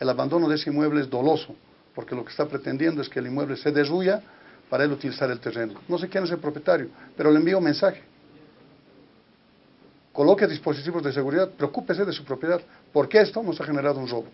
el abandono de ese inmueble es doloso, porque lo que está pretendiendo es que el inmueble se derruya para él utilizar el terreno. No sé quién es el propietario, pero le envío un mensaje. Coloque dispositivos de seguridad, preocúpese de su propiedad, porque esto nos ha generado un robo.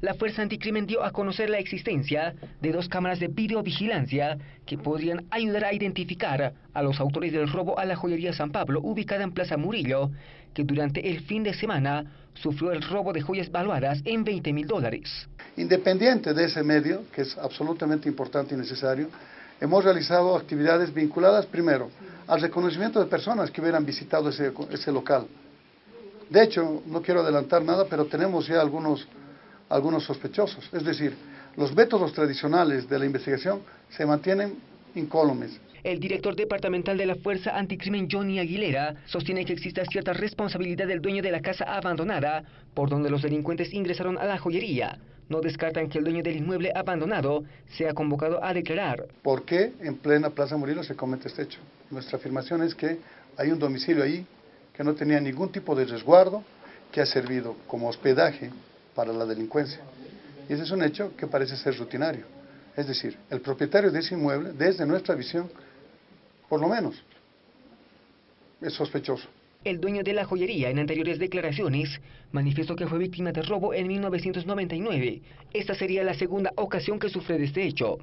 La Fuerza Anticrimen dio a conocer la existencia de dos cámaras de videovigilancia que podrían ayudar a identificar a los autores del robo a la joyería San Pablo, ubicada en Plaza Murillo, que durante el fin de semana sufrió el robo de joyas valuadas en 20 mil dólares. Independiente de ese medio, que es absolutamente importante y necesario, hemos realizado actividades vinculadas, primero, al reconocimiento de personas que hubieran visitado ese, ese local. De hecho, no quiero adelantar nada, pero tenemos ya algunos algunos sospechosos. Es decir, los métodos tradicionales de la investigación se mantienen incólumes. El director departamental de la Fuerza Anticrimen, Johnny Aguilera, sostiene que existe cierta responsabilidad del dueño de la casa abandonada por donde los delincuentes ingresaron a la joyería. No descartan que el dueño del inmueble abandonado sea convocado a declarar. ¿Por qué en plena Plaza Murillo se comete este hecho? Nuestra afirmación es que hay un domicilio ahí que no tenía ningún tipo de resguardo, que ha servido como hospedaje para la delincuencia. Y ese es un hecho que parece ser rutinario. Es decir, el propietario de ese inmueble, desde nuestra visión, por lo menos, es sospechoso. El dueño de la joyería en anteriores declaraciones manifestó que fue víctima de robo en 1999. Esta sería la segunda ocasión que sufre de este hecho.